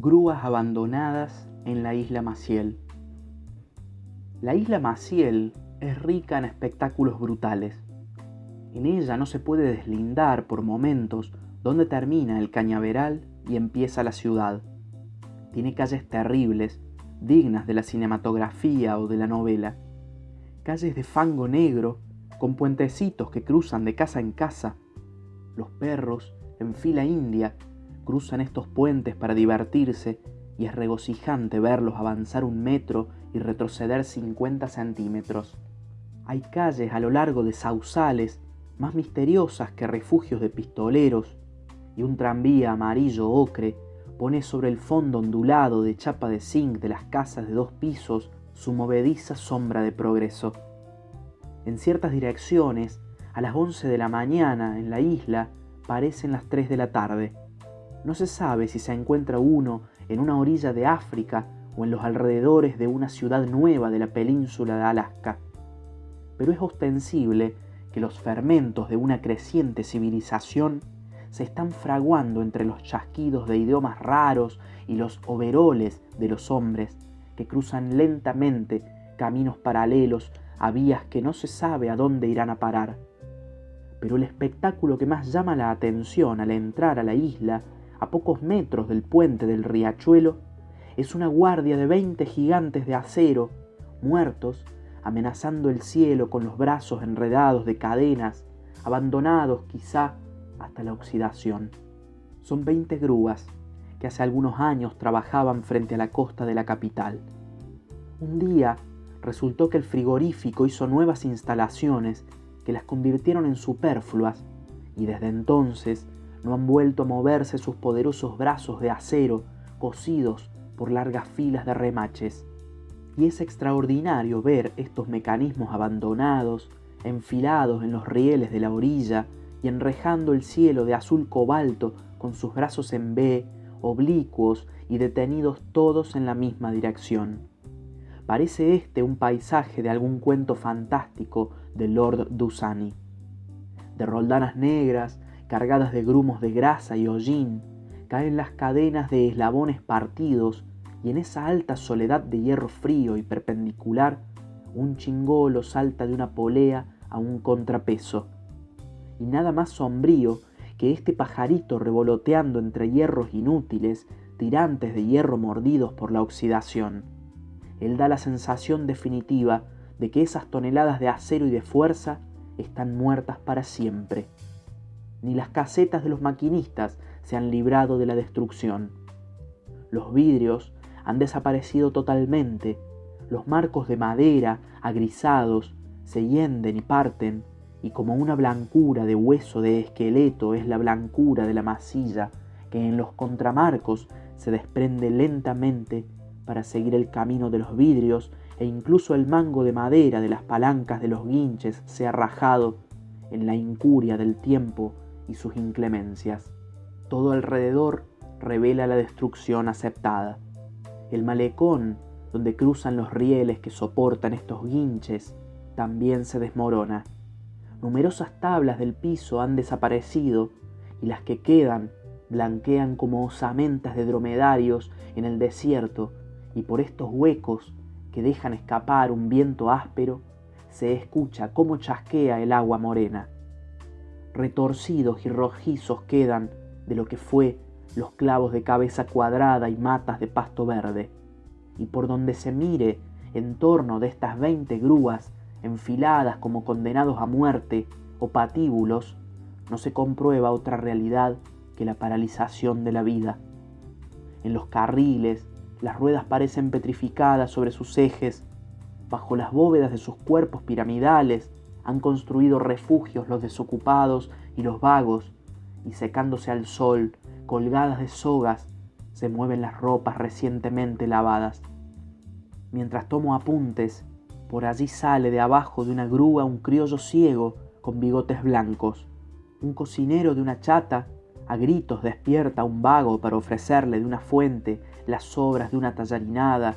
Grúas abandonadas en la isla Maciel. La isla Maciel es rica en espectáculos brutales. En ella no se puede deslindar por momentos dónde termina el cañaveral y empieza la ciudad. Tiene calles terribles, dignas de la cinematografía o de la novela. Calles de fango negro, con puentecitos que cruzan de casa en casa. Los perros, en fila india, cruzan estos puentes para divertirse y es regocijante verlos avanzar un metro y retroceder 50 centímetros. Hay calles a lo largo de sausales más misteriosas que refugios de pistoleros y un tranvía amarillo ocre pone sobre el fondo ondulado de chapa de zinc de las casas de dos pisos su movediza sombra de progreso. En ciertas direcciones, a las 11 de la mañana en la isla parecen las 3 de la tarde no se sabe si se encuentra uno en una orilla de África o en los alrededores de una ciudad nueva de la península de Alaska. Pero es ostensible que los fermentos de una creciente civilización se están fraguando entre los chasquidos de idiomas raros y los overoles de los hombres que cruzan lentamente caminos paralelos a vías que no se sabe a dónde irán a parar. Pero el espectáculo que más llama la atención al entrar a la isla a pocos metros del puente del riachuelo, es una guardia de veinte gigantes de acero, muertos, amenazando el cielo con los brazos enredados de cadenas, abandonados quizá hasta la oxidación. Son veinte grúas que hace algunos años trabajaban frente a la costa de la capital. Un día resultó que el frigorífico hizo nuevas instalaciones que las convirtieron en superfluas y desde entonces no han vuelto a moverse sus poderosos brazos de acero cosidos por largas filas de remaches. Y es extraordinario ver estos mecanismos abandonados, enfilados en los rieles de la orilla y enrejando el cielo de azul cobalto con sus brazos en B, oblicuos y detenidos todos en la misma dirección. Parece este un paisaje de algún cuento fantástico de Lord Dusani. De roldanas negras, cargadas de grumos de grasa y hollín, caen las cadenas de eslabones partidos y en esa alta soledad de hierro frío y perpendicular, un chingolo salta de una polea a un contrapeso. Y nada más sombrío que este pajarito revoloteando entre hierros inútiles, tirantes de hierro mordidos por la oxidación. Él da la sensación definitiva de que esas toneladas de acero y de fuerza están muertas para siempre ni las casetas de los maquinistas se han librado de la destrucción. Los vidrios han desaparecido totalmente, los marcos de madera, agrisados, se hienden y parten, y como una blancura de hueso de esqueleto es la blancura de la masilla que en los contramarcos se desprende lentamente para seguir el camino de los vidrios e incluso el mango de madera de las palancas de los guinches se ha rajado en la incuria del tiempo y sus inclemencias. Todo alrededor revela la destrucción aceptada. El malecón, donde cruzan los rieles que soportan estos guinches, también se desmorona. Numerosas tablas del piso han desaparecido y las que quedan blanquean como osamentas de dromedarios en el desierto y por estos huecos que dejan escapar un viento áspero se escucha cómo chasquea el agua morena retorcidos y rojizos quedan de lo que fue los clavos de cabeza cuadrada y matas de pasto verde. Y por donde se mire en torno de estas veinte grúas enfiladas como condenados a muerte o patíbulos, no se comprueba otra realidad que la paralización de la vida. En los carriles, las ruedas parecen petrificadas sobre sus ejes, bajo las bóvedas de sus cuerpos piramidales, han construido refugios los desocupados y los vagos, y secándose al sol, colgadas de sogas, se mueven las ropas recientemente lavadas. Mientras tomo apuntes, por allí sale de abajo de una grúa un criollo ciego con bigotes blancos. Un cocinero de una chata a gritos despierta a un vago para ofrecerle de una fuente las sobras de una tallarinada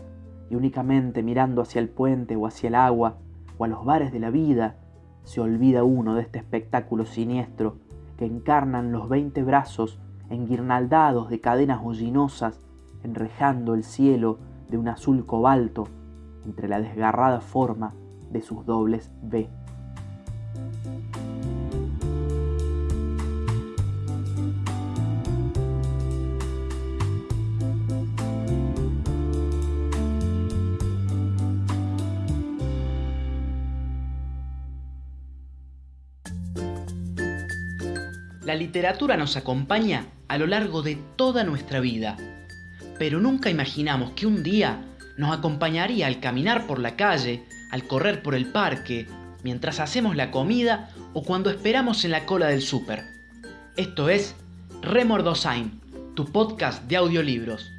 y únicamente mirando hacia el puente o hacia el agua o a los bares de la vida se olvida uno de este espectáculo siniestro que encarnan los veinte brazos enguirnaldados de cadenas hollinosas enrejando el cielo de un azul cobalto entre la desgarrada forma de sus dobles V. La literatura nos acompaña a lo largo de toda nuestra vida, pero nunca imaginamos que un día nos acompañaría al caminar por la calle, al correr por el parque, mientras hacemos la comida o cuando esperamos en la cola del súper. Esto es Remordosain, tu podcast de audiolibros.